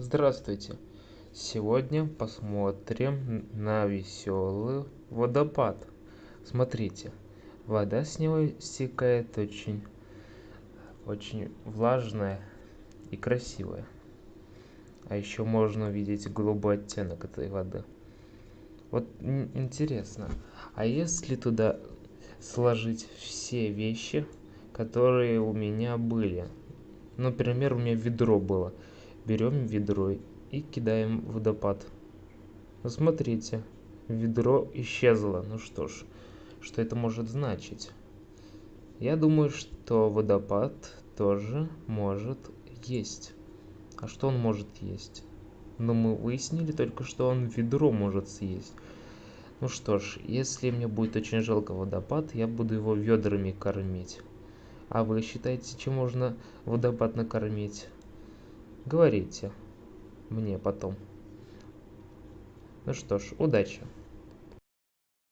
Здравствуйте! Сегодня посмотрим на веселый водопад. Смотрите, вода с него стекает очень, очень влажная и красивая. А еще можно увидеть голубой оттенок этой воды. Вот интересно, а если туда сложить все вещи, которые у меня были? Например, у меня ведро было берем ведро и кидаем в водопад. Ну смотрите ведро исчезло. Ну что ж что это может значить? Я думаю что водопад тоже может есть. А что он может есть? Но мы выяснили только что он ведро может съесть. Ну что ж если мне будет очень жалко водопад я буду его ведрами кормить. А вы считаете чем можно водопад накормить говорите мне потом. Ну что ж удачи